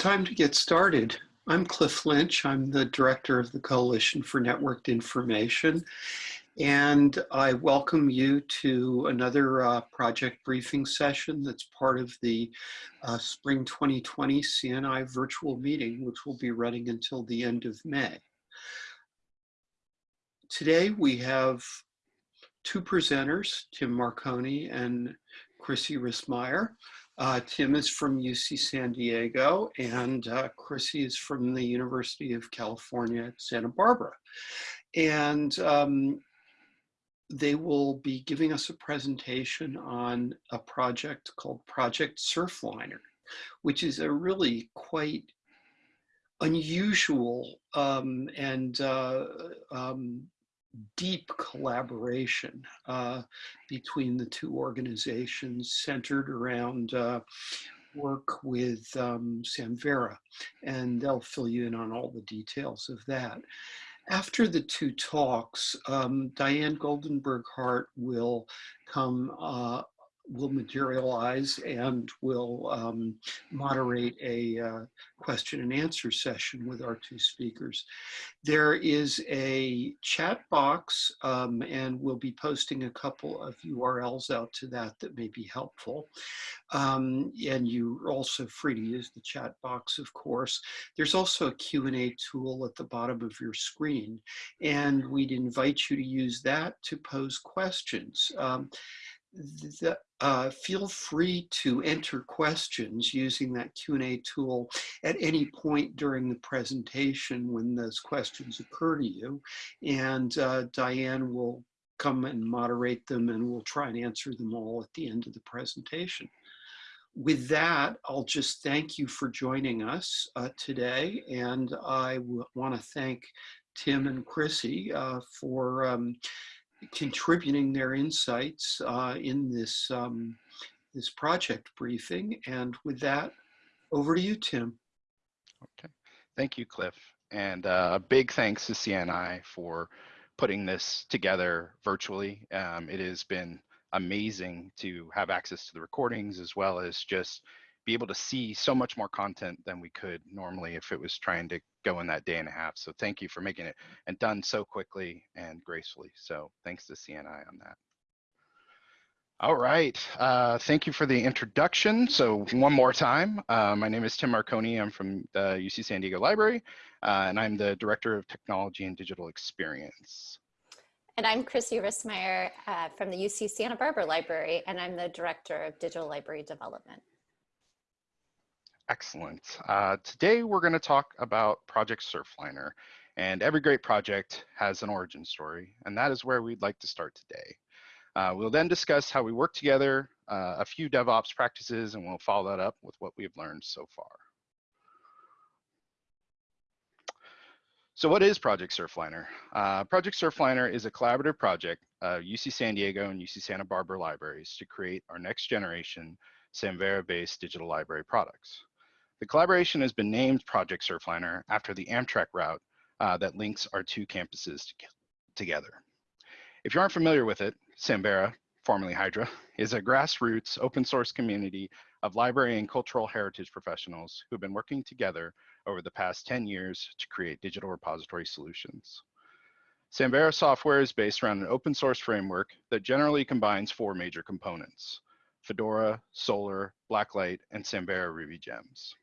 Time to get started. I'm Cliff Lynch. I'm the director of the Coalition for Networked Information. And I welcome you to another uh, project briefing session that's part of the uh, Spring 2020 CNI virtual meeting, which will be running until the end of May. Today we have two presenters, Tim Marconi and Chrissy Rissmeyer. Uh, Tim is from UC San Diego and uh, Chrissy is from the University of California at Santa Barbara. And um, they will be giving us a presentation on a project called Project Surfliner, which is a really quite unusual um, and uh, um, deep collaboration uh, between the two organizations centered around uh, work with um, Samvera, and they'll fill you in on all the details of that. After the two talks, um, Diane Goldenberg Hart will come uh, will materialize and will um, moderate a uh, question and answer session with our two speakers. There is a chat box um, and we'll be posting a couple of URLs out to that that may be helpful. Um, and you're also free to use the chat box, of course. There's also a Q&A tool at the bottom of your screen and we'd invite you to use that to pose questions. The, uh, feel free to enter questions using that Q&A tool at any point during the presentation when those questions occur to you. And uh, Diane will come and moderate them and we'll try and answer them all at the end of the presentation. With that, I'll just thank you for joining us uh, today. And I want to thank Tim and Chrissy uh, for um, contributing their insights uh, in this, um, this project briefing. And with that, over to you, Tim. Okay, thank you, Cliff. And uh, a big thanks to CNI for putting this together virtually. Um, it has been amazing to have access to the recordings as well as just be able to see so much more content than we could normally if it was trying to go in that day and a half. So thank you for making it and done so quickly and gracefully. So thanks to CNI on that. All right, uh, thank you for the introduction. So one more time, uh, my name is Tim Marconi. I'm from the UC San Diego Library, uh, and I'm the Director of Technology and Digital Experience. And I'm Chrissy Rissmeyer uh, from the UC Santa Barbara Library, and I'm the Director of Digital Library Development. Excellent. Uh, today we're going to talk about Project Surfliner. And every great project has an origin story, and that is where we'd like to start today. Uh, we'll then discuss how we work together, uh, a few DevOps practices, and we'll follow that up with what we've learned so far. So what is Project Surfliner? Uh, project Surfliner is a collaborative project of UC San Diego and UC Santa Barbara libraries to create our next generation Samvera-based digital library products. The collaboration has been named Project Surfliner after the Amtrak route uh, that links our two campuses to together. If you aren't familiar with it, Samvera, formerly Hydra, is a grassroots open source community of library and cultural heritage professionals who have been working together over the past 10 years to create digital repository solutions. Samvera software is based around an open source framework that generally combines four major components, Fedora, Solr, Blacklight, and Samvera Ruby Gems.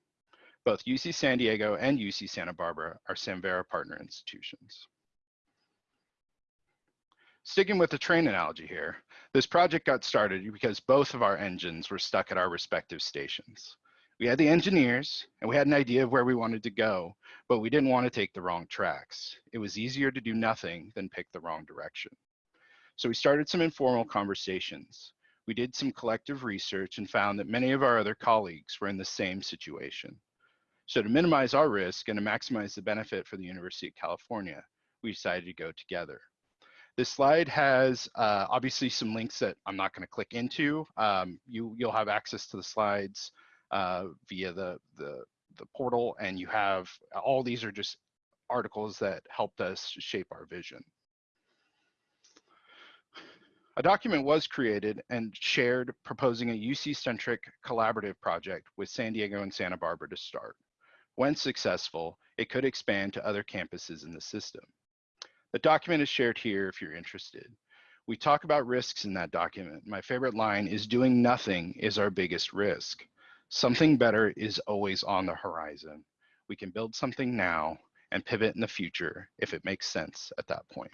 Both UC San Diego and UC Santa Barbara are Samvera partner institutions. Sticking with the train analogy here, this project got started because both of our engines were stuck at our respective stations. We had the engineers and we had an idea of where we wanted to go, but we didn't want to take the wrong tracks. It was easier to do nothing than pick the wrong direction. So we started some informal conversations. We did some collective research and found that many of our other colleagues were in the same situation. So to minimize our risk and to maximize the benefit for the University of California, we decided to go together. This slide has uh, obviously some links that I'm not going to click into. Um, you, you'll have access to the slides uh, via the, the, the portal, and you have all these are just articles that helped us shape our vision. A document was created and shared proposing a UC-centric collaborative project with San Diego and Santa Barbara to start. When successful, it could expand to other campuses in the system. The document is shared here if you're interested. We talk about risks in that document. My favorite line is doing nothing is our biggest risk. Something better is always on the horizon. We can build something now and pivot in the future if it makes sense at that point.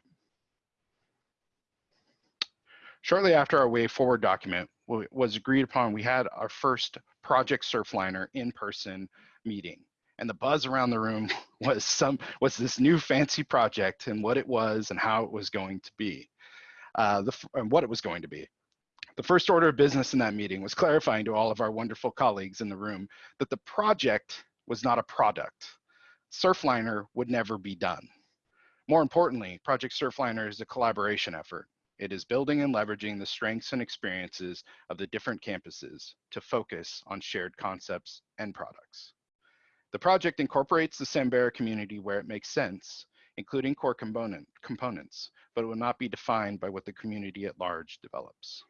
Shortly after our way forward document was agreed upon, we had our first Project Surfliner in-person meeting. And the buzz around the room was some was this new fancy project and what it was and how it was going to be, uh, the, and what it was going to be. The first order of business in that meeting was clarifying to all of our wonderful colleagues in the room that the project was not a product. Surfliner would never be done. More importantly, Project Surfliner is a collaboration effort. It is building and leveraging the strengths and experiences of the different campuses to focus on shared concepts and products. The project incorporates the Samvera community where it makes sense, including core component, components, but it will not be defined by what the community at large develops.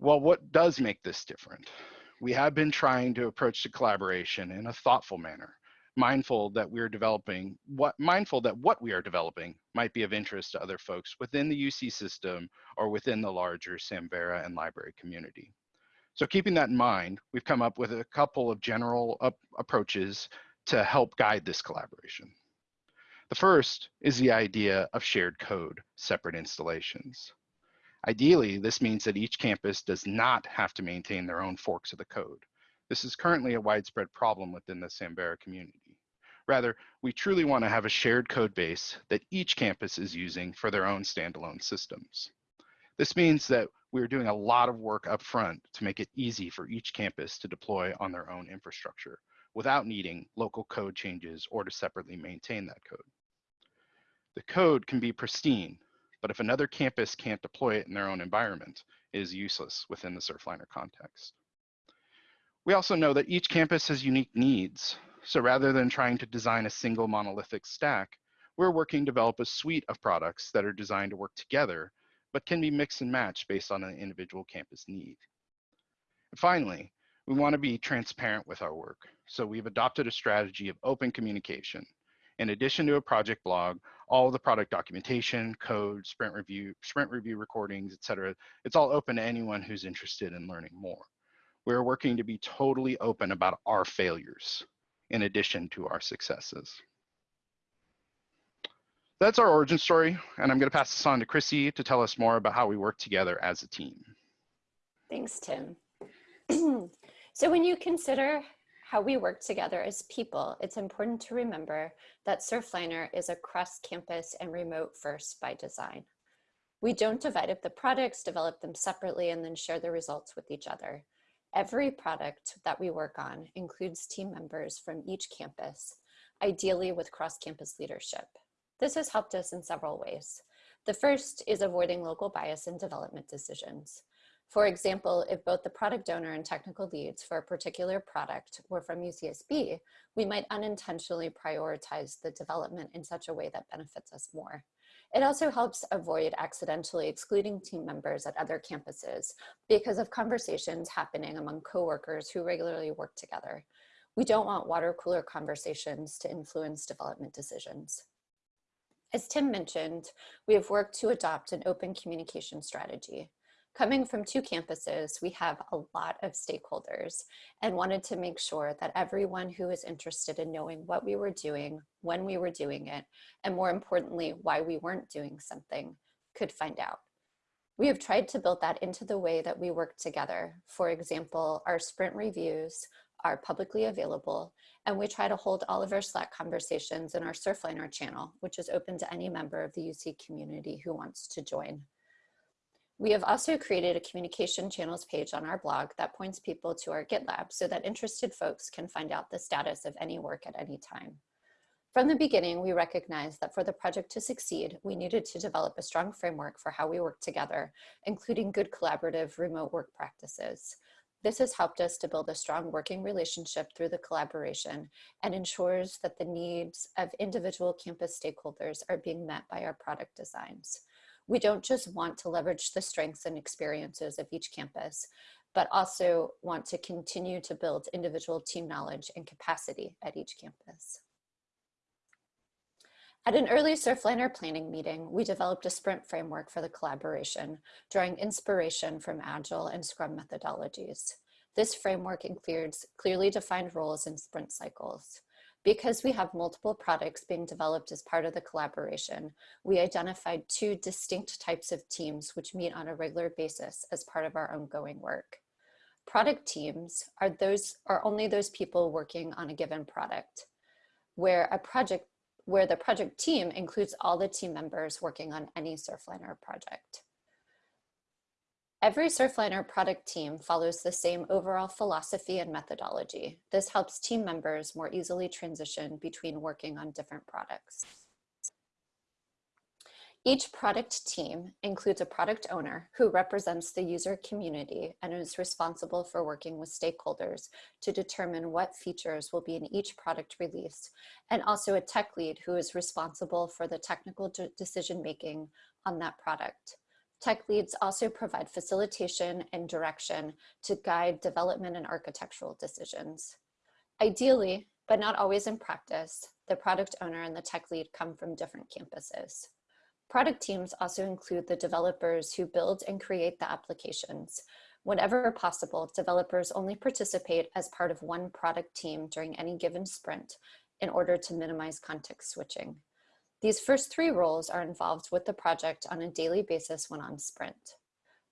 Well, what does make this different? We have been trying to approach the collaboration in a thoughtful manner, mindful that we're developing what mindful that what we are developing might be of interest to other folks within the UC system or within the larger Samvera and library community. So keeping that in mind, we've come up with a couple of general approaches to help guide this collaboration. The first is the idea of shared code, separate installations. Ideally, this means that each campus does not have to maintain their own forks of the code. This is currently a widespread problem within the Samvera community. Rather, we truly want to have a shared code base that each campus is using for their own standalone systems. This means that we're doing a lot of work up front to make it easy for each campus to deploy on their own infrastructure without needing local code changes or to separately maintain that code. The code can be pristine, but if another campus can't deploy it in their own environment, it is useless within the Surfliner context. We also know that each campus has unique needs. So rather than trying to design a single monolithic stack, we're working to develop a suite of products that are designed to work together, but can be mixed and matched based on an individual campus need. And finally, we want to be transparent with our work. So we've adopted a strategy of open communication. In addition to a project blog, all the product documentation, code, sprint review, sprint review recordings, et cetera, it's all open to anyone who's interested in learning more. We're working to be totally open about our failures in addition to our successes. That's our origin story, and I'm gonna pass this on to Chrissy to tell us more about how we work together as a team. Thanks, Tim. so when you consider how we work together as people, it's important to remember that Surfliner is a cross-campus and remote first by design. We don't divide up the products, develop them separately, and then share the results with each other. Every product that we work on includes team members from each campus, ideally with cross-campus leadership. This has helped us in several ways. The first is avoiding local bias in development decisions. For example, if both the product owner and technical leads for a particular product were from UCSB, we might unintentionally prioritize the development in such a way that benefits us more. It also helps avoid accidentally excluding team members at other campuses because of conversations happening among coworkers who regularly work together. We don't want water cooler conversations to influence development decisions. As Tim mentioned, we have worked to adopt an open communication strategy. Coming from two campuses, we have a lot of stakeholders and wanted to make sure that everyone who is interested in knowing what we were doing, when we were doing it, and more importantly, why we weren't doing something, could find out. We have tried to build that into the way that we work together. For example, our sprint reviews are publicly available, and we try to hold all of our Slack conversations in our Surfliner channel, which is open to any member of the UC community who wants to join. We have also created a communication channels page on our blog that points people to our GitLab so that interested folks can find out the status of any work at any time. From the beginning, we recognized that for the project to succeed, we needed to develop a strong framework for how we work together, including good collaborative remote work practices. This has helped us to build a strong working relationship through the collaboration and ensures that the needs of individual campus stakeholders are being met by our product designs. We don't just want to leverage the strengths and experiences of each campus, but also want to continue to build individual team knowledge and capacity at each campus. At an early Surfliner planning meeting, we developed a sprint framework for the collaboration, drawing inspiration from Agile and Scrum methodologies. This framework includes clearly defined roles and sprint cycles. Because we have multiple products being developed as part of the collaboration, we identified two distinct types of teams which meet on a regular basis as part of our ongoing work. Product teams are those are only those people working on a given product, where a project where the project team includes all the team members working on any Surfliner project. Every Surfliner product team follows the same overall philosophy and methodology. This helps team members more easily transition between working on different products. Each product team includes a product owner who represents the user community and is responsible for working with stakeholders to determine what features will be in each product release, and also a tech lead who is responsible for the technical decision making on that product. Tech leads also provide facilitation and direction to guide development and architectural decisions. Ideally, but not always in practice, the product owner and the tech lead come from different campuses. Product teams also include the developers who build and create the applications. Whenever possible, developers only participate as part of one product team during any given sprint in order to minimize context switching. These first three roles are involved with the project on a daily basis when on sprint.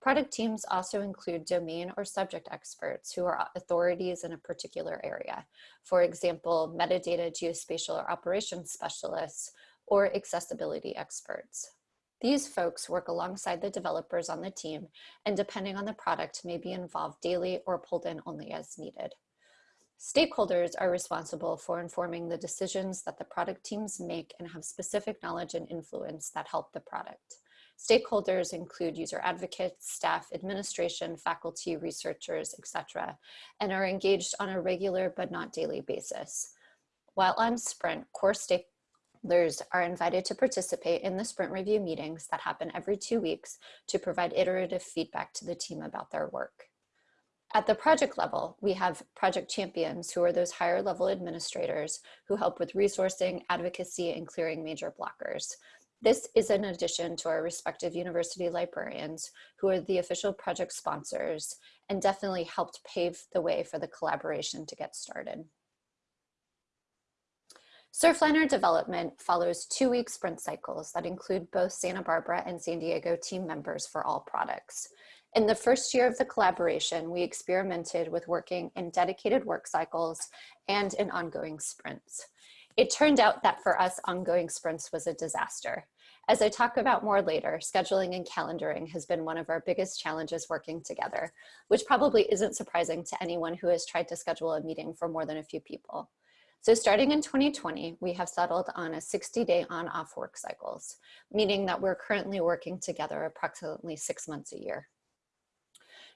Product teams also include domain or subject experts who are authorities in a particular area. For example, metadata, geospatial, or operations specialists, or accessibility experts. These folks work alongside the developers on the team and depending on the product may be involved daily or pulled in only as needed. Stakeholders are responsible for informing the decisions that the product teams make and have specific knowledge and influence that help the product. Stakeholders include user advocates, staff, administration, faculty, researchers, etc., and are engaged on a regular but not daily basis. While on Sprint, core stakeholders are invited to participate in the sprint review meetings that happen every two weeks to provide iterative feedback to the team about their work. At the project level, we have project champions who are those higher level administrators who help with resourcing, advocacy, and clearing major blockers. This is in addition to our respective university librarians who are the official project sponsors and definitely helped pave the way for the collaboration to get started. Surfliner development follows two-week sprint cycles that include both Santa Barbara and San Diego team members for all products. In the first year of the collaboration, we experimented with working in dedicated work cycles and in ongoing sprints. It turned out that for us, ongoing sprints was a disaster. As I talk about more later, scheduling and calendaring has been one of our biggest challenges working together, which probably isn't surprising to anyone who has tried to schedule a meeting for more than a few people. So starting in 2020, we have settled on a 60 day on off work cycles, meaning that we're currently working together approximately six months a year.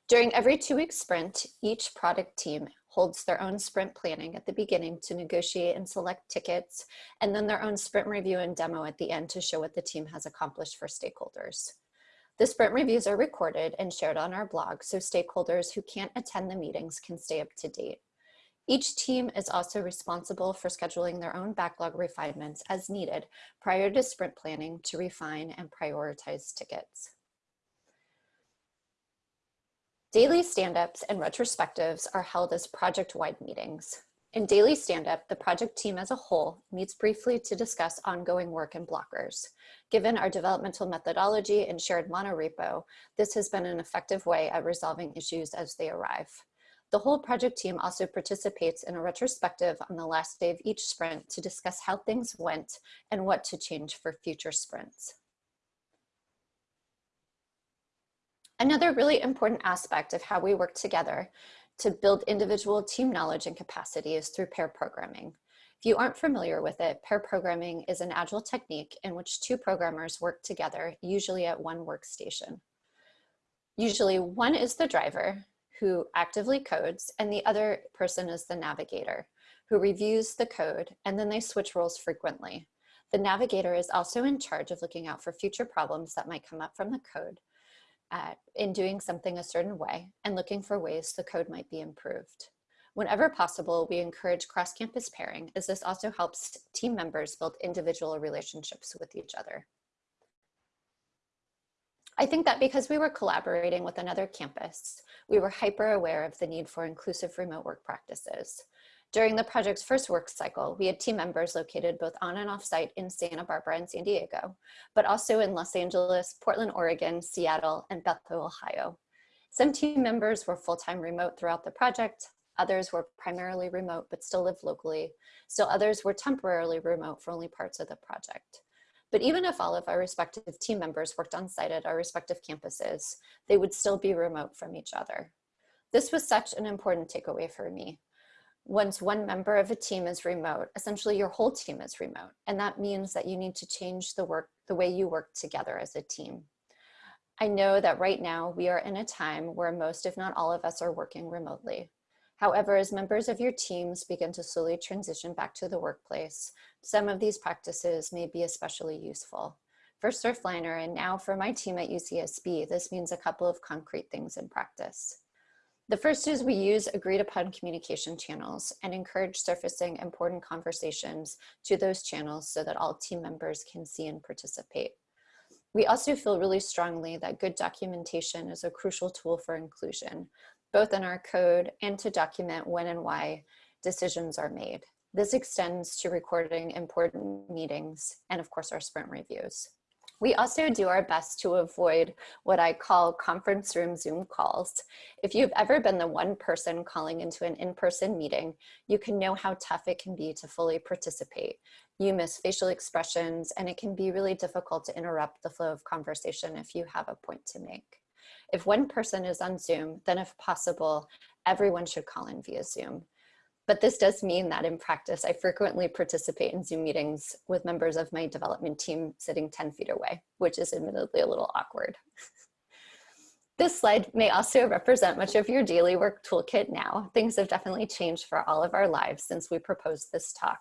During every two week sprint, each product team holds their own sprint planning at the beginning to negotiate and select tickets, and then their own sprint review and demo at the end to show what the team has accomplished for stakeholders. The sprint reviews are recorded and shared on our blog so stakeholders who can't attend the meetings can stay up to date. Each team is also responsible for scheduling their own backlog refinements as needed prior to sprint planning to refine and prioritize tickets. Daily stand-ups and retrospectives are held as project-wide meetings. In daily stand-up, the project team as a whole meets briefly to discuss ongoing work and blockers. Given our developmental methodology and shared monorepo, this has been an effective way at resolving issues as they arrive. The whole project team also participates in a retrospective on the last day of each sprint to discuss how things went and what to change for future sprints. Another really important aspect of how we work together to build individual team knowledge and capacity is through pair programming. If you aren't familiar with it, pair programming is an agile technique in which two programmers work together, usually at one workstation. Usually one is the driver who actively codes and the other person is the navigator who reviews the code and then they switch roles frequently. The navigator is also in charge of looking out for future problems that might come up from the code at, in doing something a certain way and looking for ways the code might be improved. Whenever possible, we encourage cross-campus pairing as this also helps team members build individual relationships with each other. I think that because we were collaborating with another campus, we were hyper aware of the need for inclusive remote work practices. During the project's first work cycle, we had team members located both on and off site in Santa Barbara and San Diego, but also in Los Angeles, Portland, Oregon, Seattle, and Bethel, Ohio. Some team members were full-time remote throughout the project. Others were primarily remote, but still lived locally. Still others were temporarily remote for only parts of the project. But even if all of our respective team members worked on site at our respective campuses, they would still be remote from each other. This was such an important takeaway for me once one member of a team is remote, essentially your whole team is remote. And that means that you need to change the work, the way you work together as a team. I know that right now we are in a time where most, if not all of us are working remotely. However, as members of your teams begin to slowly transition back to the workplace, some of these practices may be especially useful. For Surfliner and now for my team at UCSB, this means a couple of concrete things in practice. The first is we use agreed upon communication channels and encourage surfacing important conversations to those channels so that all team members can see and participate. We also feel really strongly that good documentation is a crucial tool for inclusion, both in our code and to document when and why decisions are made. This extends to recording important meetings and of course our sprint reviews. We also do our best to avoid what I call conference room Zoom calls. If you've ever been the one person calling into an in-person meeting, you can know how tough it can be to fully participate. You miss facial expressions and it can be really difficult to interrupt the flow of conversation if you have a point to make. If one person is on Zoom, then if possible, everyone should call in via Zoom. But this does mean that in practice, I frequently participate in Zoom meetings with members of my development team sitting 10 feet away, which is admittedly a little awkward. This slide may also represent much of your daily work toolkit now. Things have definitely changed for all of our lives since we proposed this talk.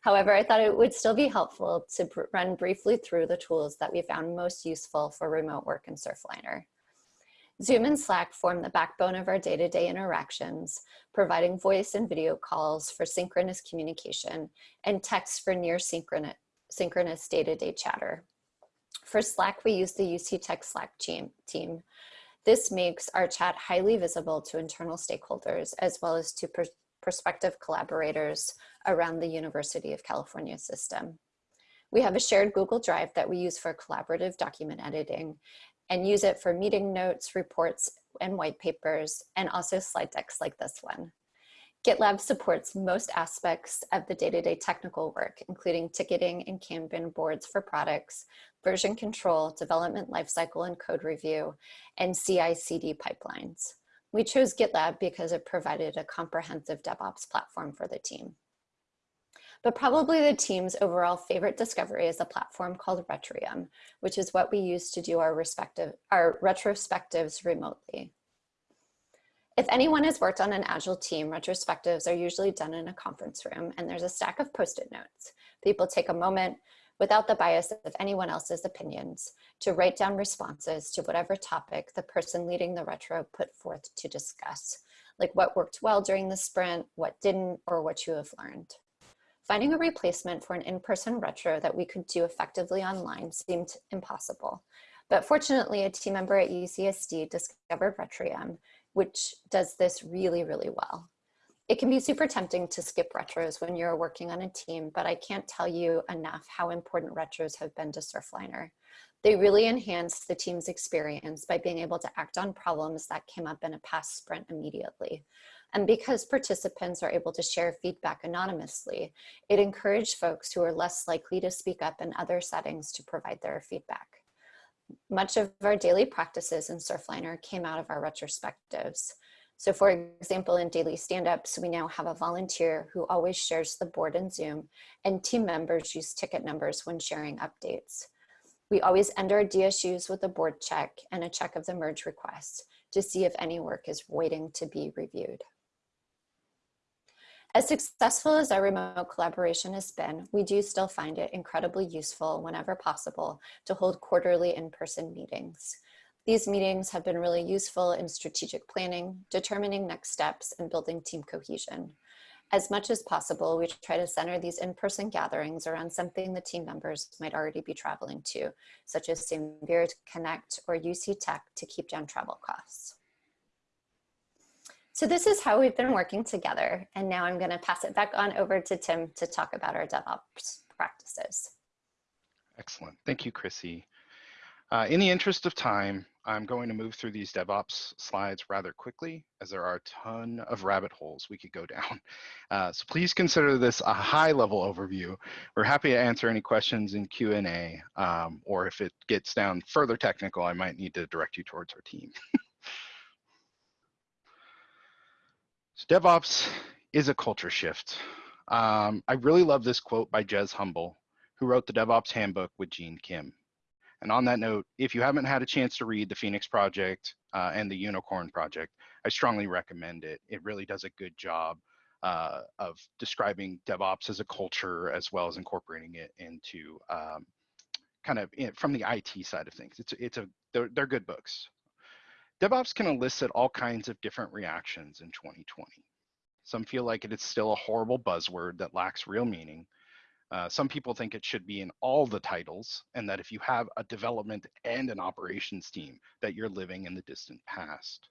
However, I thought it would still be helpful to run briefly through the tools that we found most useful for remote work in Surfliner. Zoom and Slack form the backbone of our day-to-day -day interactions, providing voice and video calls for synchronous communication and text for near synchronous day-to-day -day chatter. For Slack, we use the UC Tech Slack team. This makes our chat highly visible to internal stakeholders as well as to pr prospective collaborators around the University of California system. We have a shared Google Drive that we use for collaborative document editing and use it for meeting notes, reports, and white papers, and also slide decks like this one. GitLab supports most aspects of the day-to-day -day technical work, including ticketing and Kanban boards for products, version control, development lifecycle and code review, and CI-CD pipelines. We chose GitLab because it provided a comprehensive DevOps platform for the team. But probably the team's overall favorite discovery is a platform called Retrium, which is what we use to do our respective our retrospectives remotely. If anyone has worked on an Agile team, retrospectives are usually done in a conference room and there's a stack of post-it notes. People take a moment without the bias of anyone else's opinions to write down responses to whatever topic the person leading the retro put forth to discuss, like what worked well during the sprint, what didn't, or what you have learned. Finding a replacement for an in-person retro that we could do effectively online seemed impossible. But fortunately, a team member at UCSD discovered Retrium, which does this really, really well. It can be super tempting to skip retros when you're working on a team, but I can't tell you enough how important retros have been to Surfliner. They really enhance the team's experience by being able to act on problems that came up in a past sprint immediately. And because participants are able to share feedback anonymously, it encouraged folks who are less likely to speak up in other settings to provide their feedback. Much of our daily practices in Surfliner came out of our retrospectives. So for example, in daily stand-ups, we now have a volunteer who always shares the board in Zoom and team members use ticket numbers when sharing updates. We always end our DSUs with a board check and a check of the merge request to see if any work is waiting to be reviewed. As successful as our remote collaboration has been, we do still find it incredibly useful whenever possible to hold quarterly in-person meetings. These meetings have been really useful in strategic planning, determining next steps, and building team cohesion. As much as possible, we try to center these in-person gatherings around something the team members might already be traveling to, such as Samvera Connect or UC Tech to keep down travel costs. So this is how we've been working together. And now I'm gonna pass it back on over to Tim to talk about our DevOps practices. Excellent. Thank you, Chrissy. Uh, in the interest of time, I'm going to move through these DevOps slides rather quickly as there are a ton of rabbit holes we could go down. Uh, so please consider this a high level overview. We're happy to answer any questions in Q&A um, or if it gets down further technical, I might need to direct you towards our team. so DevOps is a culture shift. Um, I really love this quote by Jez Humble, who wrote the DevOps Handbook with Gene Kim. And on that note, if you haven't had a chance to read the Phoenix Project uh, and the Unicorn Project, I strongly recommend it. It really does a good job uh, of describing DevOps as a culture as well as incorporating it into um, kind of in, from the IT side of things. It's it's a they're, they're good books. DevOps can elicit all kinds of different reactions in 2020. Some feel like it is still a horrible buzzword that lacks real meaning, uh, some people think it should be in all the titles and that if you have a development and an operations team that you're living in the distant past.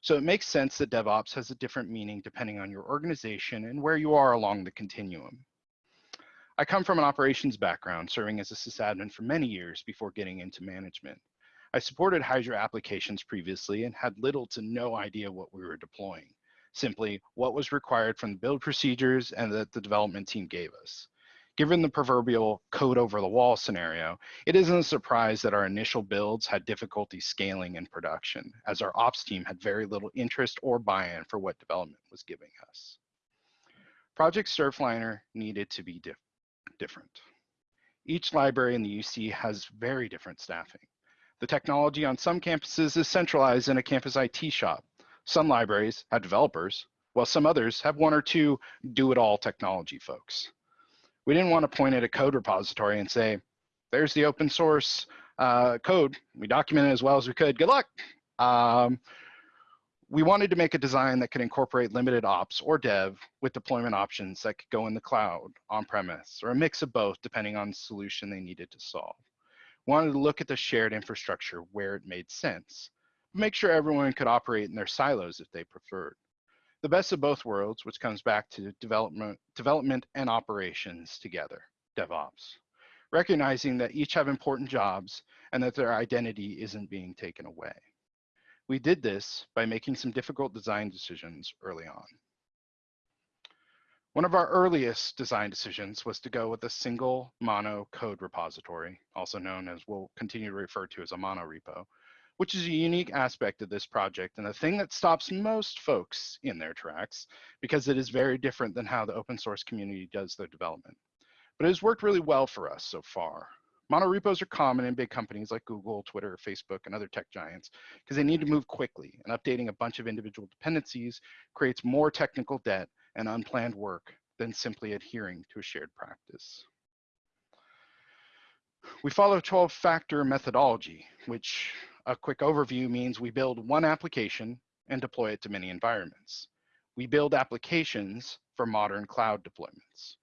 So it makes sense that DevOps has a different meaning depending on your organization and where you are along the continuum. I come from an operations background, serving as a sysadmin for many years before getting into management. I supported Hydra applications previously and had little to no idea what we were deploying, simply what was required from the build procedures and that the development team gave us. Given the proverbial code over the wall scenario, it isn't a surprise that our initial builds had difficulty scaling in production, as our ops team had very little interest or buy-in for what development was giving us. Project Surfliner needed to be dif different. Each library in the UC has very different staffing. The technology on some campuses is centralized in a campus IT shop. Some libraries have developers, while some others have one or two do-it-all technology folks we didn't want to point at a code repository and say, there's the open source uh, code. We documented as well as we could. Good luck. Um, we wanted to make a design that could incorporate limited ops or dev with deployment options that could go in the cloud, on premise, or a mix of both depending on the solution they needed to solve. Wanted to look at the shared infrastructure where it made sense, make sure everyone could operate in their silos if they preferred the best of both worlds, which comes back to development, development and operations together, DevOps, recognizing that each have important jobs and that their identity isn't being taken away. We did this by making some difficult design decisions early on. One of our earliest design decisions was to go with a single mono code repository, also known as we'll continue to refer to as a mono repo, which is a unique aspect of this project and the thing that stops most folks in their tracks because it is very different than how the open source community does their development. But it has worked really well for us so far. Mono repos are common in big companies like Google, Twitter, Facebook, and other tech giants because they need to move quickly and updating a bunch of individual dependencies creates more technical debt and unplanned work than simply adhering to a shared practice. We follow 12-factor methodology, which a quick overview means we build one application and deploy it to many environments. We build applications for modern cloud deployments.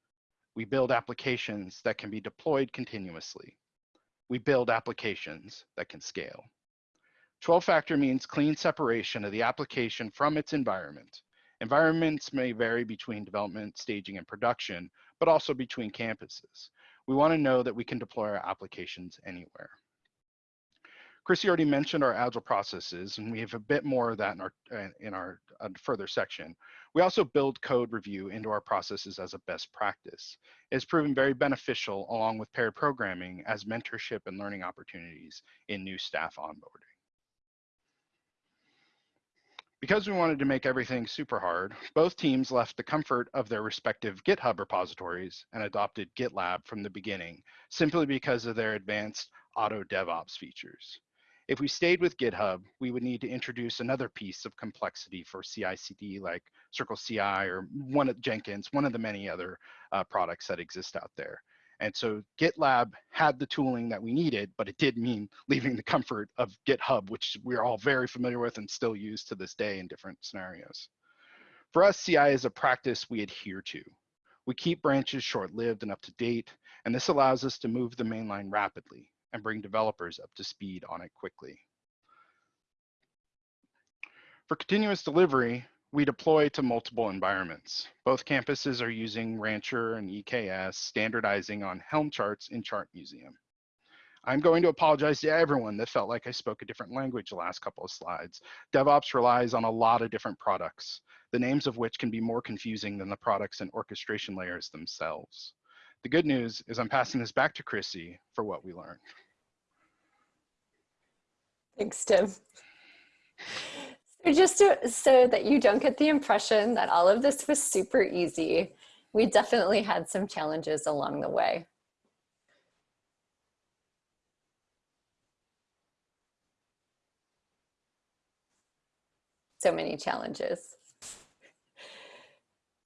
We build applications that can be deployed continuously. We build applications that can scale. 12 factor means clean separation of the application from its environment. Environments may vary between development, staging, and production, but also between campuses. We wanna know that we can deploy our applications anywhere. Chrissy already mentioned our agile processes, and we have a bit more of that in our uh, in our uh, further section. We also build code review into our processes as a best practice. It's proven very beneficial along with paired programming as mentorship and learning opportunities in new staff onboarding. Because we wanted to make everything super hard, both teams left the comfort of their respective GitHub repositories and adopted GitLab from the beginning, simply because of their advanced auto DevOps features. If we stayed with GitHub, we would need to introduce another piece of complexity for CI/CD like Circle CI or one of Jenkins, one of the many other uh, products that exist out there. And so GitLab had the tooling that we needed, but it did mean leaving the comfort of GitHub, which we're all very familiar with and still use to this day in different scenarios. For us, CI is a practice we adhere to. We keep branches short-lived and up to date, and this allows us to move the mainline rapidly and bring developers up to speed on it quickly. For continuous delivery, we deploy to multiple environments. Both campuses are using Rancher and EKS, standardizing on Helm charts in Chart Museum. I'm going to apologize to everyone that felt like I spoke a different language the last couple of slides. DevOps relies on a lot of different products, the names of which can be more confusing than the products and orchestration layers themselves. The good news is I'm passing this back to Chrissy for what we learned. Thanks, Tim. So just to, so that you don't get the impression that all of this was super easy, we definitely had some challenges along the way. So many challenges.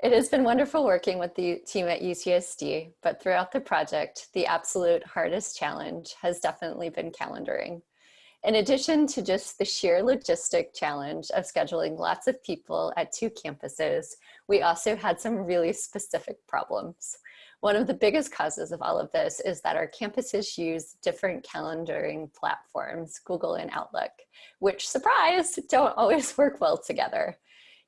It has been wonderful working with the team at UCSD, but throughout the project, the absolute hardest challenge has definitely been calendaring. In addition to just the sheer logistic challenge of scheduling lots of people at two campuses, we also had some really specific problems. One of the biggest causes of all of this is that our campuses use different calendaring platforms, Google and Outlook, which, surprise, don't always work well together.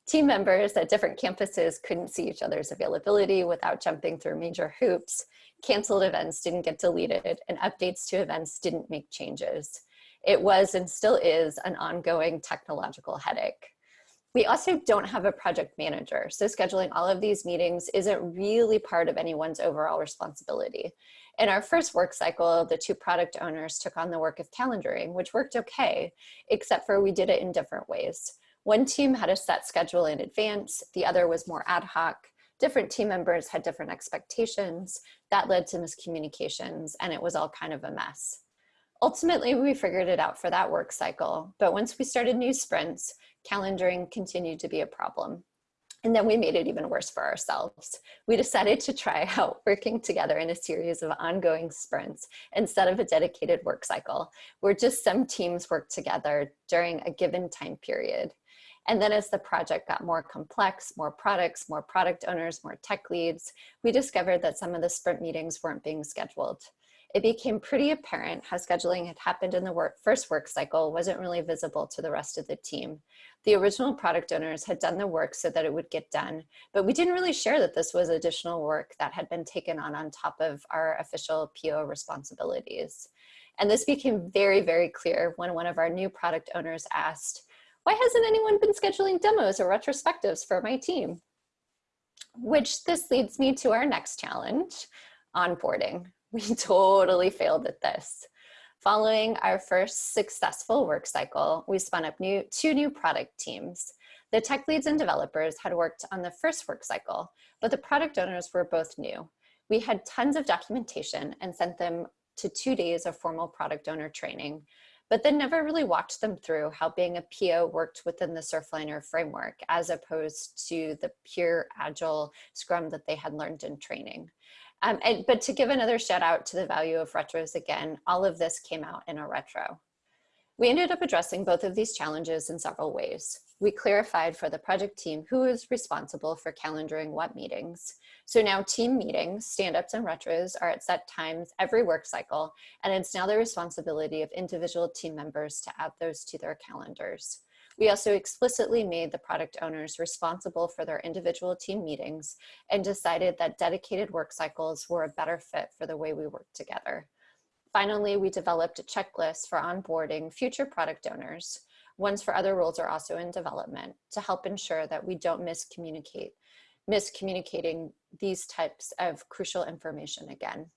Team members at different campuses couldn't see each other's availability without jumping through major hoops, canceled events didn't get deleted, and updates to events didn't make changes. It was and still is an ongoing technological headache. We also don't have a project manager, so scheduling all of these meetings isn't really part of anyone's overall responsibility. In our first work cycle, the two product owners took on the work of calendaring, which worked okay, except for we did it in different ways. One team had a set schedule in advance, the other was more ad hoc. Different team members had different expectations. That led to miscommunications, and it was all kind of a mess. Ultimately, we figured it out for that work cycle, but once we started new sprints, calendaring continued to be a problem. And then we made it even worse for ourselves. We decided to try out working together in a series of ongoing sprints instead of a dedicated work cycle, where just some teams work together during a given time period. And then as the project got more complex, more products, more product owners, more tech leads, we discovered that some of the sprint meetings weren't being scheduled it became pretty apparent how scheduling had happened in the work, first work cycle wasn't really visible to the rest of the team. The original product owners had done the work so that it would get done, but we didn't really share that this was additional work that had been taken on on top of our official PO responsibilities. And this became very, very clear when one of our new product owners asked, why hasn't anyone been scheduling demos or retrospectives for my team? Which this leads me to our next challenge, onboarding. We totally failed at this. Following our first successful work cycle, we spun up new, two new product teams. The tech leads and developers had worked on the first work cycle, but the product owners were both new. We had tons of documentation and sent them to two days of formal product owner training, but then never really walked them through how being a PO worked within the Surfliner framework as opposed to the pure agile scrum that they had learned in training. Um, and, but to give another shout out to the value of retros again, all of this came out in a retro. We ended up addressing both of these challenges in several ways. We clarified for the project team who is responsible for calendaring what meetings. So now team meetings, stand-ups and retros are at set times every work cycle, and it's now the responsibility of individual team members to add those to their calendars. We also explicitly made the product owners responsible for their individual team meetings and decided that dedicated work cycles were a better fit for the way we work together. Finally, we developed a checklist for onboarding future product owners. Ones for other roles are also in development to help ensure that we don't miscommunicate, miscommunicating these types of crucial information again.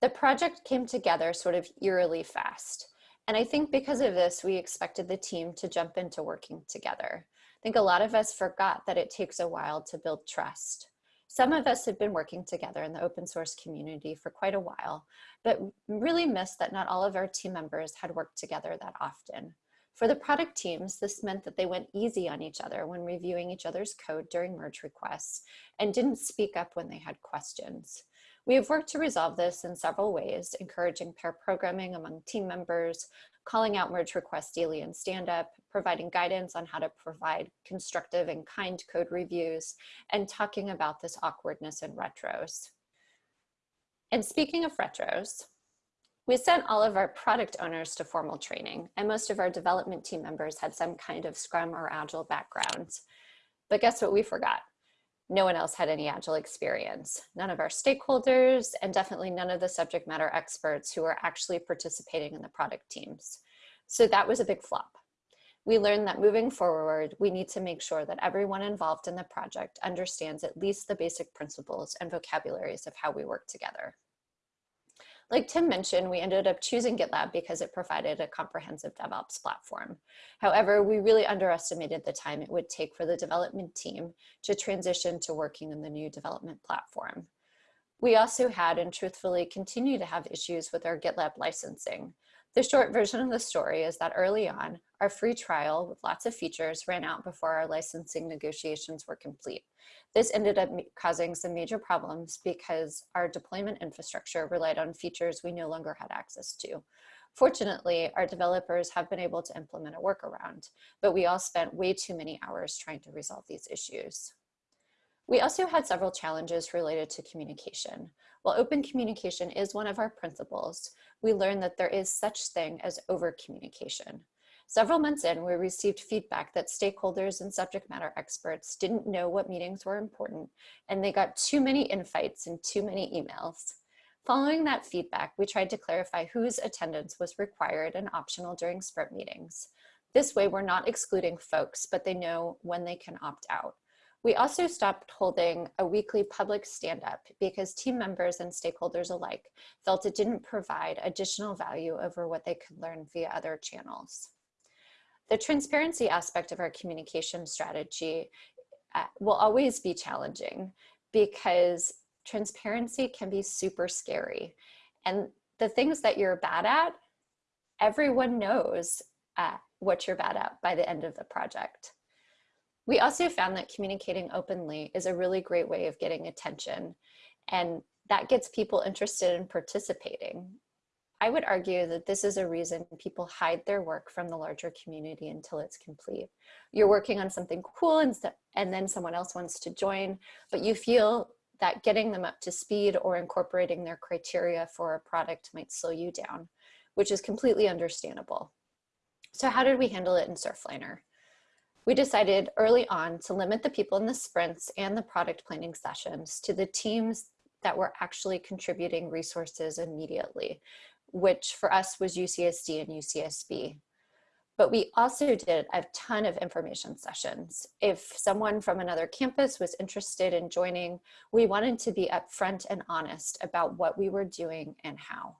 The project came together sort of eerily fast. And I think because of this, we expected the team to jump into working together. I think a lot of us forgot that it takes a while to build trust. Some of us had been working together in the open source community for quite a while, but really missed that not all of our team members had worked together that often. For the product teams, this meant that they went easy on each other when reviewing each other's code during merge requests and didn't speak up when they had questions. We have worked to resolve this in several ways, encouraging pair programming among team members, calling out merge requests daily in stand-up, providing guidance on how to provide constructive and kind code reviews, and talking about this awkwardness in retros. And speaking of retros, we sent all of our product owners to formal training, and most of our development team members had some kind of Scrum or Agile background. But guess what we forgot? No one else had any Agile experience. None of our stakeholders, and definitely none of the subject matter experts who were actually participating in the product teams. So that was a big flop. We learned that moving forward, we need to make sure that everyone involved in the project understands at least the basic principles and vocabularies of how we work together. Like Tim mentioned, we ended up choosing GitLab because it provided a comprehensive DevOps platform. However, we really underestimated the time it would take for the development team to transition to working in the new development platform. We also had and truthfully continue to have issues with our GitLab licensing. The short version of the story is that early on, our free trial with lots of features ran out before our licensing negotiations were complete. This ended up causing some major problems because our deployment infrastructure relied on features we no longer had access to. Fortunately, our developers have been able to implement a workaround, but we all spent way too many hours trying to resolve these issues. We also had several challenges related to communication. While open communication is one of our principles, we learned that there is such thing as over communication. Several months in, we received feedback that stakeholders and subject matter experts didn't know what meetings were important, and they got too many invites and too many emails. Following that feedback, we tried to clarify whose attendance was required and optional during sprint meetings. This way, we're not excluding folks, but they know when they can opt out. We also stopped holding a weekly public stand-up because team members and stakeholders alike felt it didn't provide additional value over what they could learn via other channels. The transparency aspect of our communication strategy uh, will always be challenging because transparency can be super scary. And the things that you're bad at, everyone knows uh, what you're bad at by the end of the project. We also found that communicating openly is a really great way of getting attention and that gets people interested in participating. I would argue that this is a reason people hide their work from the larger community until it's complete. You're working on something cool and, and then someone else wants to join, but you feel that getting them up to speed or incorporating their criteria for a product might slow you down, which is completely understandable. So how did we handle it in Surfliner? We decided early on to limit the people in the sprints and the product planning sessions to the teams that were actually contributing resources immediately, which for us was UCSD and UCSB. But we also did a ton of information sessions. If someone from another campus was interested in joining, we wanted to be upfront and honest about what we were doing and how.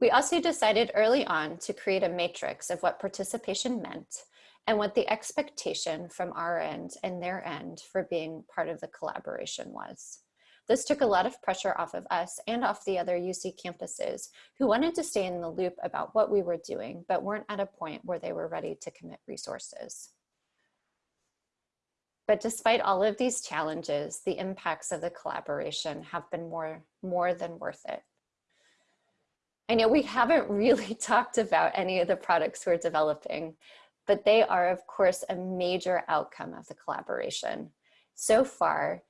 We also decided early on to create a matrix of what participation meant and what the expectation from our end and their end for being part of the collaboration was. This took a lot of pressure off of us and off the other UC campuses who wanted to stay in the loop about what we were doing, but weren't at a point where they were ready to commit resources. But despite all of these challenges, the impacts of the collaboration have been more, more than worth it. I know we haven't really talked about any of the products we're developing, but they are of course a major outcome of the collaboration. So far,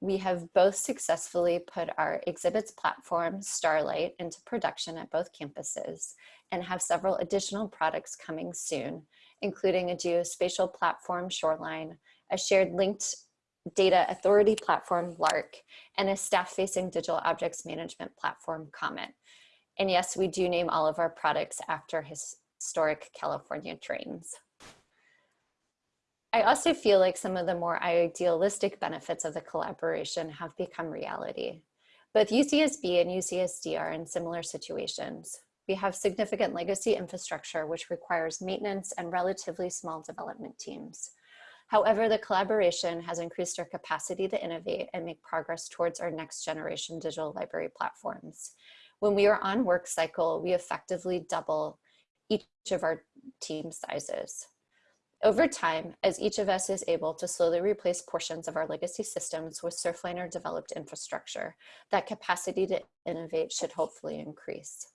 we have both successfully put our exhibits platform, Starlight, into production at both campuses and have several additional products coming soon, including a geospatial platform, Shoreline, a shared linked data authority platform, Lark, and a staff-facing digital objects management platform, Comet. And yes, we do name all of our products after his historic California trains. I also feel like some of the more idealistic benefits of the collaboration have become reality. Both UCSB and UCSD are in similar situations. We have significant legacy infrastructure which requires maintenance and relatively small development teams. However, the collaboration has increased our capacity to innovate and make progress towards our next generation digital library platforms. When we are on work cycle, we effectively double each of our team sizes. Over time, as each of us is able to slowly replace portions of our legacy systems with Surfliner developed infrastructure, that capacity to innovate should hopefully increase.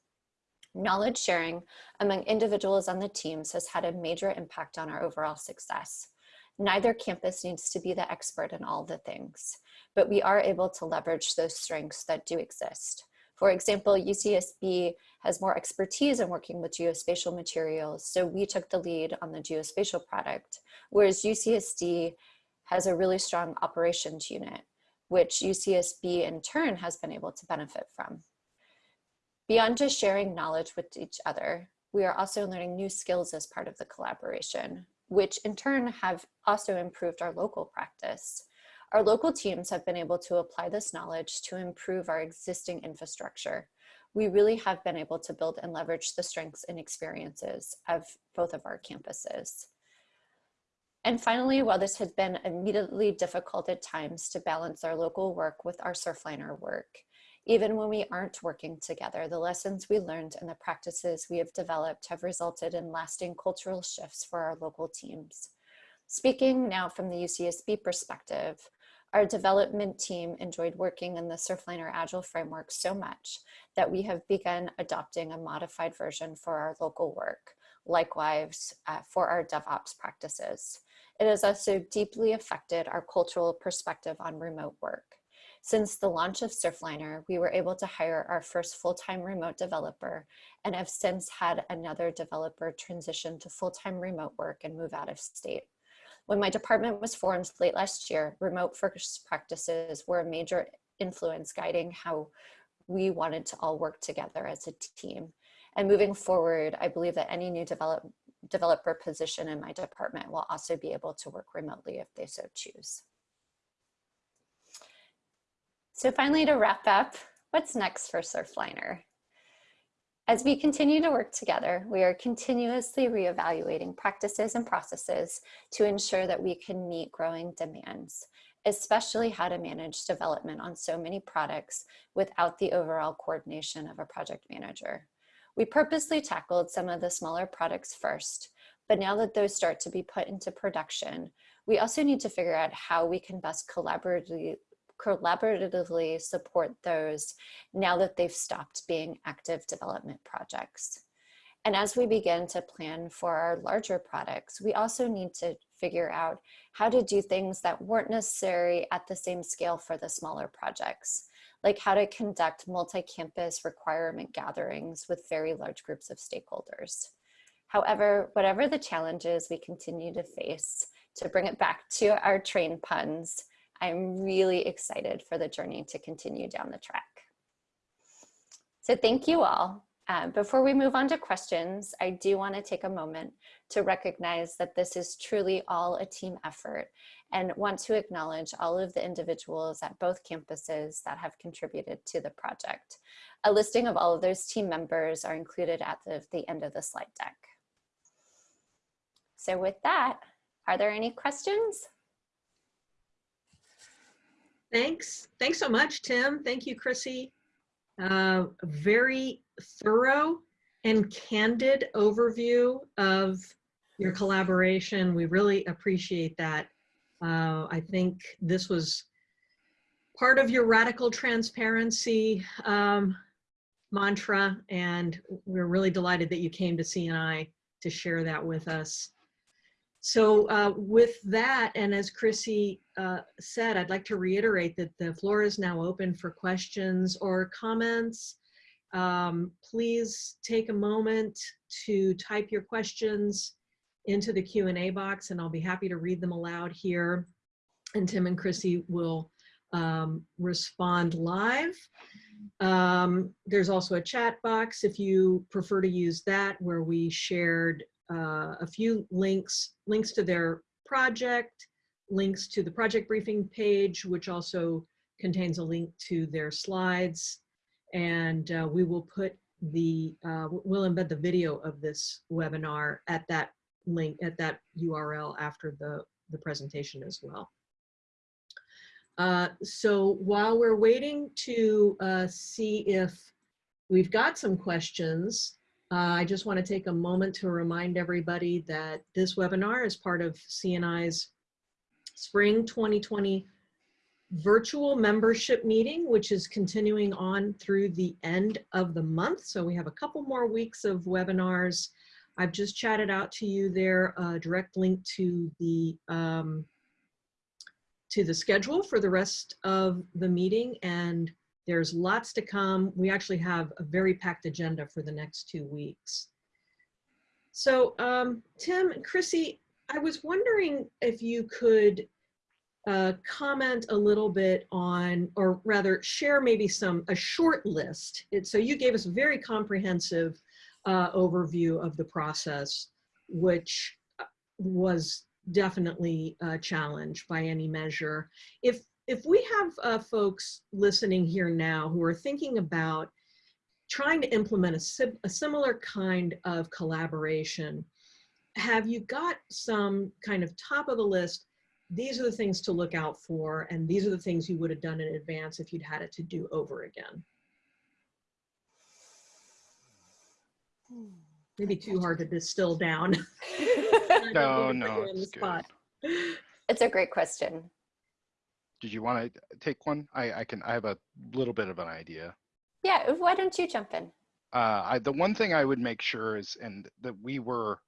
Knowledge sharing among individuals on the teams has had a major impact on our overall success. Neither campus needs to be the expert in all the things, but we are able to leverage those strengths that do exist. For example, UCSB has more expertise in working with geospatial materials, so we took the lead on the geospatial product, whereas UCSD has a really strong operations unit, which UCSB in turn has been able to benefit from. Beyond just sharing knowledge with each other, we are also learning new skills as part of the collaboration, which in turn have also improved our local practice. Our local teams have been able to apply this knowledge to improve our existing infrastructure. We really have been able to build and leverage the strengths and experiences of both of our campuses. And finally, while this has been immediately difficult at times to balance our local work with our Surfliner work, even when we aren't working together, the lessons we learned and the practices we have developed have resulted in lasting cultural shifts for our local teams. Speaking now from the UCSB perspective, our development team enjoyed working in the Surfliner Agile framework so much that we have begun adopting a modified version for our local work, likewise uh, for our DevOps practices. It has also deeply affected our cultural perspective on remote work. Since the launch of Surfliner, we were able to hire our first full-time remote developer and have since had another developer transition to full-time remote work and move out of state. When my department was formed late last year, remote first practices were a major influence guiding how we wanted to all work together as a team. And moving forward, I believe that any new develop, developer position in my department will also be able to work remotely if they so choose. So finally, to wrap up, what's next for Surfliner? As we continue to work together, we are continuously reevaluating practices and processes to ensure that we can meet growing demands, especially how to manage development on so many products without the overall coordination of a project manager. We purposely tackled some of the smaller products first, but now that those start to be put into production, we also need to figure out how we can best collaboratively, collaboratively support those now that they've stopped being active development projects. And as we begin to plan for our larger products, we also need to figure out how to do things that weren't necessary at the same scale for the smaller projects, like how to conduct multi-campus requirement gatherings with very large groups of stakeholders. However, whatever the challenges we continue to face, to bring it back to our train puns, I'm really excited for the journey to continue down the track. So thank you all. Uh, before we move on to questions, I do want to take a moment to recognize that this is truly all a team effort and want to acknowledge all of the individuals at both campuses that have contributed to the project. A listing of all of those team members are included at the, the end of the slide deck. So with that, are there any questions? Thanks. Thanks so much, Tim. Thank you, Chrissy. Uh, very thorough and candid overview of your collaboration. We really appreciate that. Uh, I think this was part of your radical transparency um, mantra, and we're really delighted that you came to CNI to share that with us. So uh, with that, and as Chrissy uh, said, I'd like to reiterate that the floor is now open for questions or comments. Um, please take a moment to type your questions into the Q&A box and I'll be happy to read them aloud here. And Tim and Chrissy will um, respond live. Um, there's also a chat box if you prefer to use that where we shared uh, a few links, links to their project, links to the project briefing page, which also contains a link to their slides. And uh, we will put the, uh, we'll embed the video of this webinar at that link, at that URL after the the presentation as well. Uh, so while we're waiting to uh, see if we've got some questions, uh, I just want to take a moment to remind everybody that this webinar is part of CNI's Spring 2020 virtual membership meeting, which is continuing on through the end of the month. So we have a couple more weeks of webinars. I've just chatted out to you there a direct link to the um, to the schedule for the rest of the meeting and there's lots to come. We actually have a very packed agenda for the next two weeks. So um, Tim and Chrissy, I was wondering if you could uh, comment a little bit on, or rather share maybe some, a short list. It, so you gave us a very comprehensive uh, overview of the process, which uh, was definitely a challenge by any measure. If, if we have uh, folks listening here now who are thinking about trying to implement a, sim a similar kind of collaboration, have you got some kind of top of the list these are the things to look out for, and these are the things you would have done in advance if you'd had it to do over again. Maybe too hard to distill down. No, no, put you on the it's good. It's a great question. Did you want to take one? I, I can, I have a little bit of an idea. Yeah, why don't you jump in? Uh, I, the one thing I would make sure is, and that we were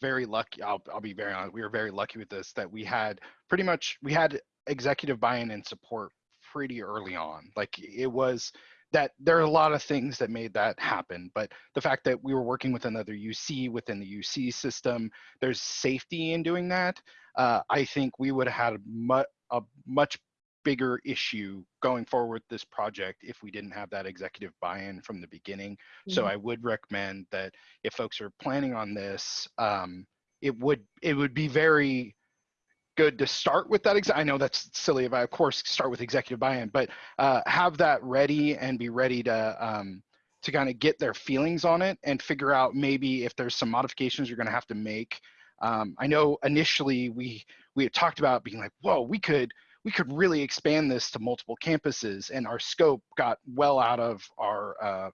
very lucky, I'll, I'll be very honest, we were very lucky with this, that we had pretty much, we had executive buy-in and support pretty early on. Like it was that there are a lot of things that made that happen, but the fact that we were working with another UC within the UC system, there's safety in doing that. Uh, I think we would have had mu a much bigger issue going forward with this project if we didn't have that executive buy-in from the beginning. So Mhm. I would recommend that if folks are planning on this, um, it would it would be very good to start with that. Ex- I know that's silly if I, of course, start with executive buy-in, but uh, have that ready and be ready to um, to kind of get their feelings on it and figure out maybe if there's some modifications you're going to have to make. Um, I know initially we we had talked about being like, whoa, we could we could really expand this to multiple campuses, and our scope got well out of our. Uh,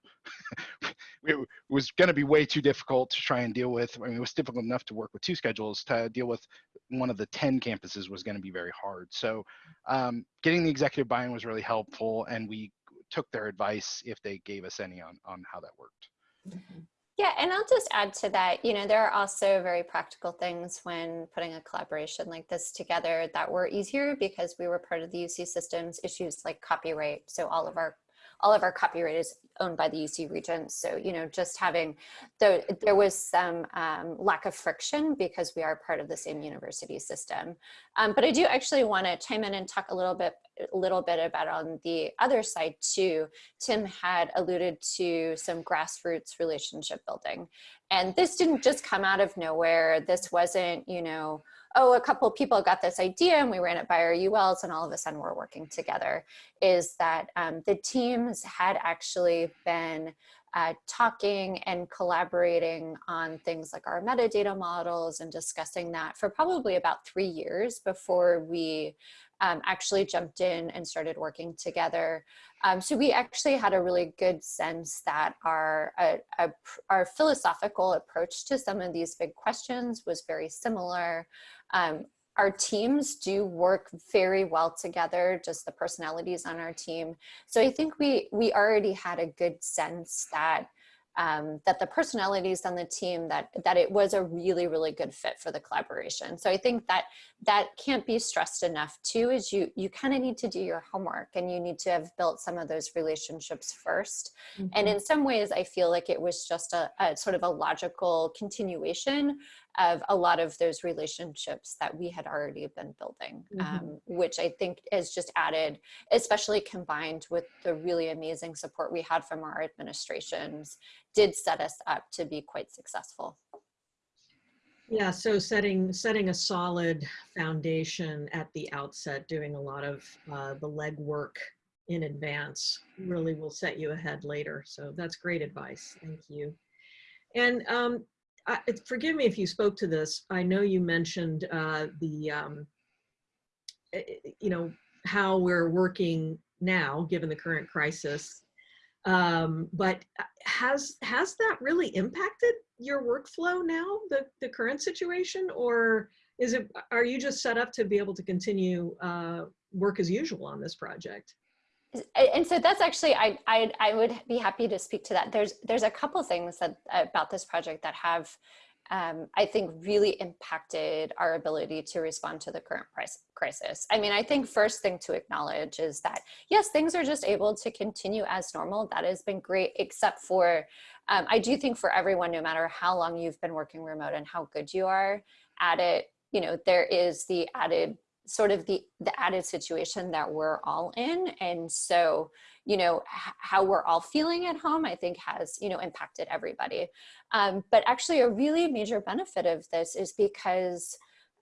it was going to be way too difficult to try and deal with. I mean, it was difficult enough to work with two schedules. To deal with one of the ten campuses was going to be very hard. So, um, getting the executive buy-in was really helpful, and we took their advice if they gave us any on on how that worked. Yeah, and I'll just add to that, you know, there are also very practical things when putting a collaboration like this together that were easier because we were part of the UC systems issues like copyright. So all of our all of our copyright is owned by the UC Regents. So, you know, just having, the, there was some um, lack of friction because we are part of the same university system. Um, but I do actually want to chime in and talk a little bit, a little bit about on the other side too. Tim had alluded to some grassroots relationship building. And this didn't just come out of nowhere. This wasn't, you know, oh, a couple people got this idea and we ran it by our ULs and all of a sudden we're working together, is that um, the teams had actually been uh, talking and collaborating on things like our metadata models and discussing that for probably about three years before we um, actually jumped in and started working together. Um, so we actually had a really good sense that our, uh, uh, our philosophical approach to some of these big questions was very similar. Um, our teams do work very well together, just the personalities on our team. So I think we, we already had a good sense that um, that the personalities on the team that that it was a really really good fit for the collaboration. So i think that that can't be stressed enough. Too is you you kind of need to do your homework and you need to have built some of those relationships 1st Mm-hmm. and in some ways i feel like it was just a, a sort of a logical continuation of a lot of those relationships that we had already been building, Mhm. um, which I think has just added, especially combined with the really amazing support we had from our administrations, did set us up to be quite successful. Yeah, so setting setting a solid foundation at the outset, doing a lot of uh, the legwork in advance really will set you ahead later. So that's great advice. Thank you. And um, I, forgive me if you spoke to this. I know you mentioned uh, the, um, eh, eh, you know, how we're working now, given the current crisis. Um, but uh, has has that really impacted your workflow now, the the current situation, or is it are you just set up to be able to continue uh, work as usual on this project? And so that's actually I, I i would be happy to speak to that there's there's a couple things that about this project that have um, I think really impacted our ability to respond to the current price crisis. I mean, I think first thing to acknowledge is that yes, things are just able to continue as normal. That has been great, except for um, I do think for everyone, no matter how long you've been working remote and how good you are at it, you know, there is the added sort of the the added situation that we're all in. And so you know how we're all feeling at home i think has you know impacted everybody. Um, but actually a really major benefit of this is because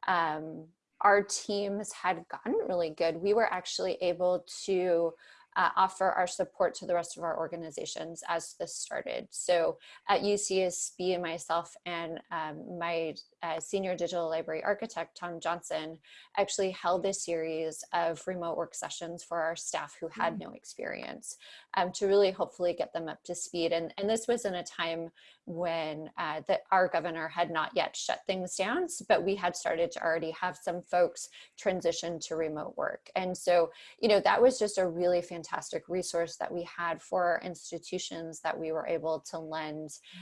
um, our teams had gotten really good. We were actually able to uh, offer our support to the rest of our organizations as this started. So at UCSB and myself and um, my uh, senior digital library architect, Tom Johnson, actually held a series of remote work sessions for our staff who had no experience um, to really hopefully get them up to speed. And, and this was in a time when uh, the, our governor had not yet shut things down, but we had started to already have some folks transition to remote work. And so, you know, that was just a really fantastic resource that we had for our institutions that we were able to lend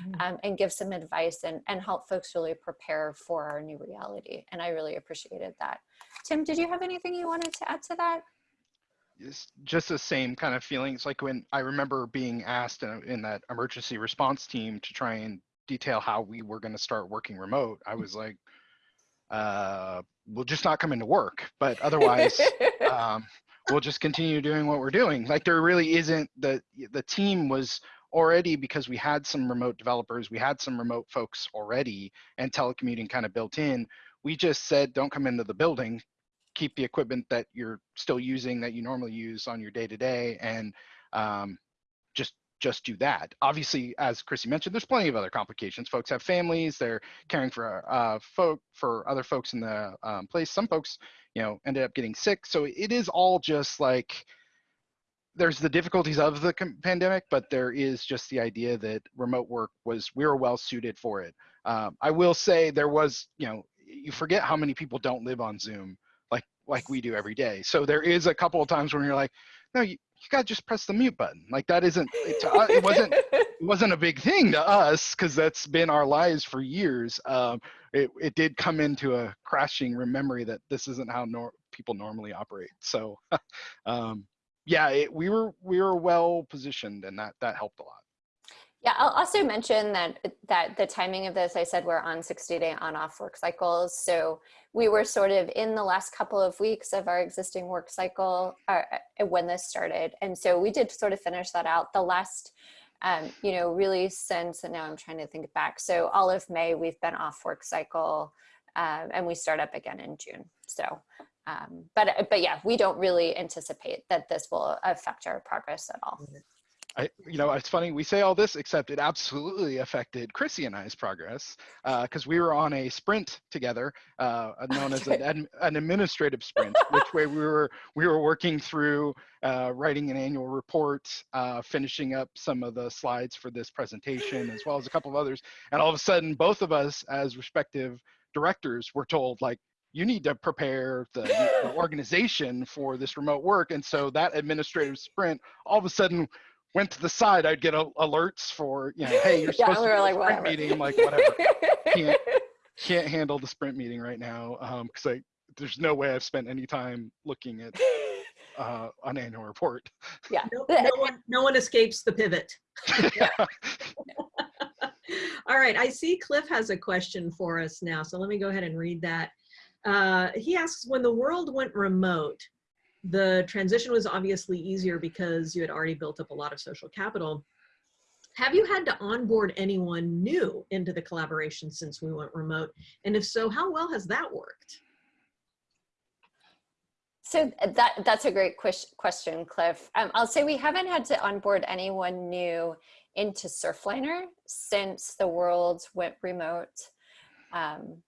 Mm. um, and give some advice and, and help folks really prepare for our new reality. And I really appreciated that. Tim, did you have anything you wanted to add to that? It's just the same kind of feelings like when i remember being asked in, in that emergency response team to try and detail how we were going to start working remote i was like uh we'll just not come into work but otherwise um, we'll just continue doing what we're doing. Like there really isn't the the team was already because we had some remote developers we had some remote folks already and telecommuting kind of built in we just said don't come into the building keep the equipment that you're still using that you normally use on your day to day and um, just just do that. Obviously, as Chrissy mentioned, there's plenty of other complications. Folks have families; they're caring for uh, folk for other folks in the um, place. Some folks, you know, ended up getting sick. So it is all just like there's the difficulties of the pandemic, but there is just the idea that remote work was we were well suited for it. Um, I will say there was, you know, you forget how many people don't live on Zoom like we do every day. So there is a couple of times when you're like, no, you, you gotta just press the mute button. Like that isn't it, to, it wasn't it wasn't a big thing to us because that's been our lives for years. Um, it it did come into a crashing memory that this isn't how nor- people normally operate. So um, yeah, it, we were we were well positioned and that that helped a lot. Yeah, I'll also mention that that the timing of this, I said we're on 60 day on off work cycles. So we were sort of in the last couple of weeks of our existing work cycle uh, uh, when this started. And so we did sort of finish that out the last, um, you know, really since, and now I'm trying to think back. So all of May, we've been off work cycle um, and we start up again in June. So, um, but, but yeah, we don't really anticipate that this will affect our progress at all. I, you know, it's funny we say all this, except it absolutely affected Chrissy and I's progress because uh, we were on a sprint together, uh, known as an, an, administrative sprint, which way we were we were working through uh, writing an annual report, uh, finishing up some of the slides for this presentation, as well as a couple of others, and all of a sudden, both of us as respective directors were told like you need to prepare the, the organization for this remote work and so that administrative sprint all of a sudden went to the side, I'd get a, alerts for, you know, hey, you're supposed yeah, we to be like, sprint whatever. meeting. I'm like, whatever. can't, can't handle the sprint meeting right now because I there's no way I've spent any time looking at uh, an annual report. Yeah. No, no one, no one escapes the pivot. All right, I see Cliff has a question for us now, so let me go ahead and read that. Uh, he asks, when the world went remote, the transition was obviously easier because you had already built up a lot of social capital. Have you had to onboard anyone new into the collaboration since we went remote? And if so, how well has that worked? So that that's a great question, Cliff. Um, I'll say we haven't had to onboard anyone new into Surfliner since the world went remote. Um,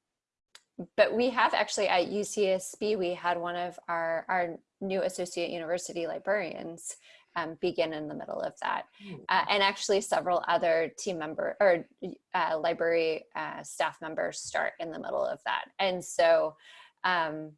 but we have actually at UCSB, we had one of our, our new associate university librarians um, begin in the middle of that. Uh, and actually several other team member or uh, library uh, staff members start in the middle of that. And so um,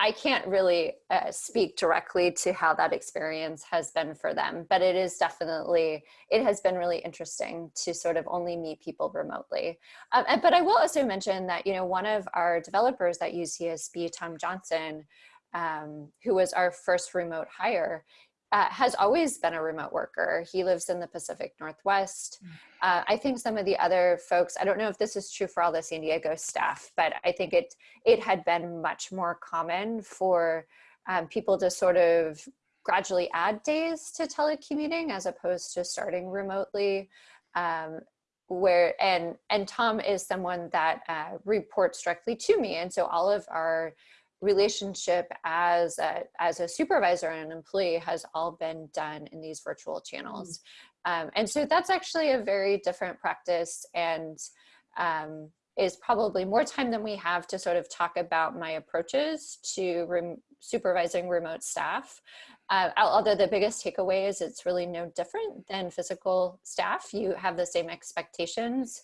I can't really uh, speak directly to how that experience has been for them, but it is definitely, it has been really interesting to sort of only meet people remotely. Um, and, but I will also mention that, you know, one of our developers at UCSB, Tom Johnson, um, who was our first remote hire, uh, has always been a remote worker. He lives in the Pacific Northwest. Uh, I think some of the other folks, I don't know if this is true for all the San Diego staff, but I think it, it had been much more common for um, people to sort of gradually add days to telecommuting as opposed to starting remotely. Um, where and and Tom is someone that uh, reports directly to me, and so all of our relationship as a, as a supervisor and an employee has all been done in these virtual channels. Um, and so that's actually a very different practice and um, is probably more time than we have to sort of talk about my approaches to rem supervising remote staff. Uh, although the biggest takeaway is it's really no different than physical staff. You have the same expectations.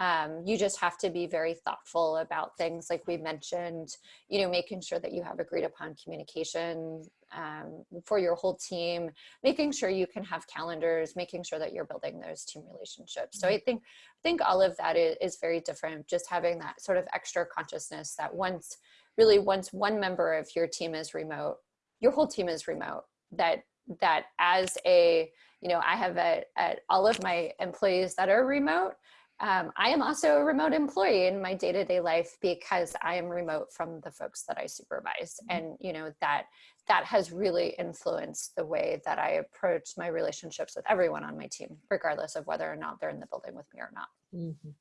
Um, you just have to be very thoughtful about things like we mentioned, you know, making sure that you have agreed upon communication um, for your whole team, making sure you can have calendars, making sure that you're building those team relationships. So I think, I think all of that is, is very different, just having that sort of extra consciousness that once, really once one member of your team is remote, your whole team is remote, that, that as a, you know, I have a, a all of my employees that are remote, um, I am also a remote employee in my day-to-day -day life because I am remote from the folks that I supervise. Mm -hmm. And you know that that has really influenced the way that I approach my relationships with everyone on my team, regardless of whether or not they're in the building with me or not. Mm -hmm.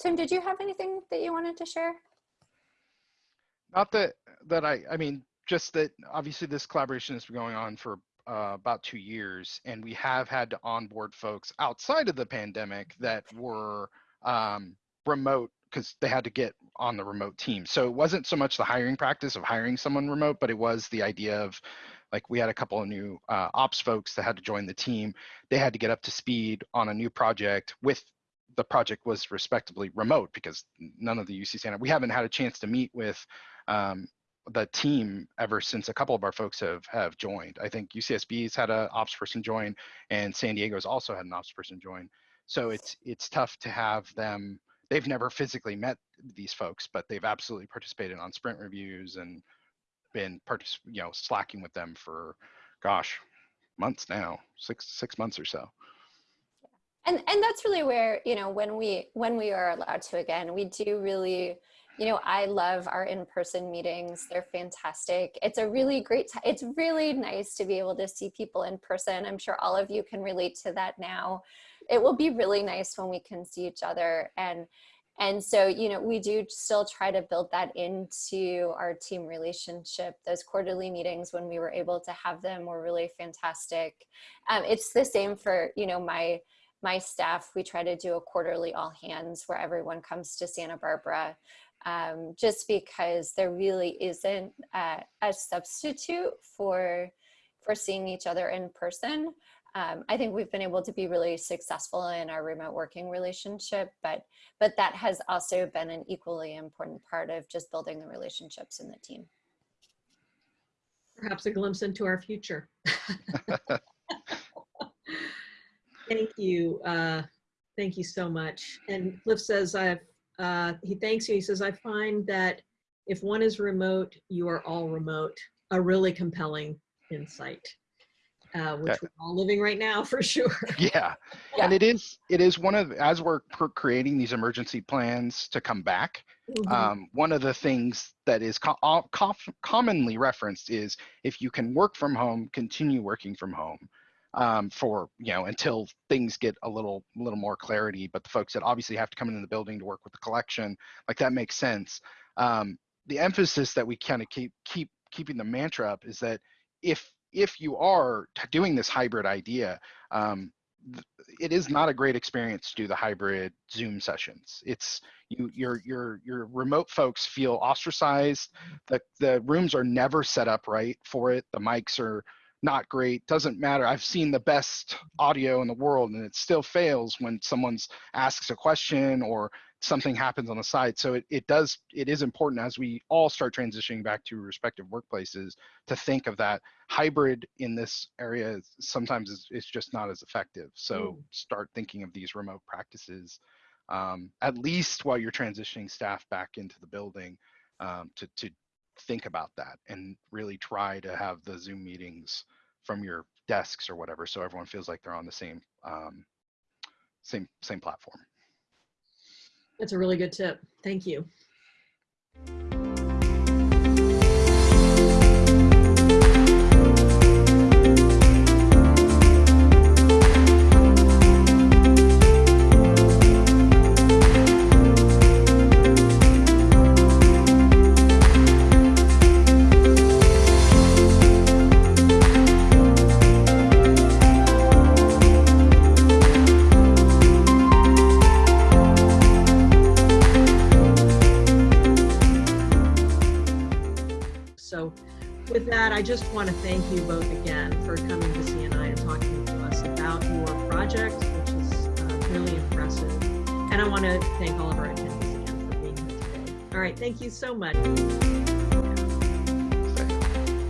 Tim, did you have anything that you wanted to share? Not that that I I mean just that obviously this collaboration has been going on for uh, about two years, and we have had to onboard folks outside of the pandemic that were um, remote because they had to get on the remote team. So it wasn't so much the hiring practice of hiring someone remote, but it was the idea of like we had a couple of new uh, ops folks that had to join the team. They had to get up to speed on a new project with the project was respectively remote because none of the UC Santa, we haven't had a chance to meet with um, the team ever since a couple of our folks have have joined. I think UCSB's had an ops person join, and San Diego's also had an ops person join. So it's it's tough to have them. They've never physically met these folks, but they've absolutely participated on sprint reviews and been partic- you know slacking with them for, gosh, months now, six six months or so. And and that's really where you know when we when we are allowed to again, we do really you know, I love our in-person meetings. They're fantastic. It's a really great. It's really nice to be able to see people in person. I'm sure all of you can relate to that now. It will be really nice when we can see each other. And, and so, you know, we do still try to build that into our team relationship. Those quarterly meetings when we were able to have them were really fantastic. Um, it's the same for, you know, my, my staff, we try to do a quarterly all hands where everyone comes to Santa Barbara um, just because there really isn't a, a, substitute for, for seeing each other in person. Um, I think we've been able to be really successful in our remote working relationship, but, but that has also been an equally important part of just building the relationships in the team. Perhaps a glimpse into our future. Thank you. Uh, thank you so much. And Cliff says, I've uh, he thanks you. He says, I find that if one is remote, you are all remote. A really compelling insight, uh, which we're all living right now for sure. Yeah. yeah. And it is, it is one of, as we're creating these emergency plans to come back, mm -hmm. um, one of the things that is co commonly referenced is if you can work from home, continue working from home um, for you know until things get a little a little more clarity. But the folks that obviously have to come into the building to work with the collection, like that makes sense. Um, the emphasis that we kind of keep keep keeping the mantra up is that if if you are doing this hybrid idea, um, it is not a great experience to do the hybrid Zoom sessions. It's you your your your remote folks feel ostracized. The the rooms are never set up right for it. The mics are not great. Doesn't matter. I've seen the best audio in the world and it still fails when someone's asks a question or something happens on the side. So it, it does it is important as we all start transitioning back to respective workplaces to think of that hybrid in this area sometimes is, is just not as effective. So start thinking of these remote practices um, at least while you're transitioning staff back into the building um, to, to think about that and really try to have the Zoom meetings from your desks or whatever so everyone feels like they're on the same um, same same platform. That's a really good tip. Thank you. I just want to thank you both again for coming to CNI and talking to us about your project, which is uh, really impressive. And I want to thank all of our attendees again for being here today. All right, thank you so much.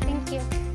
Thank you.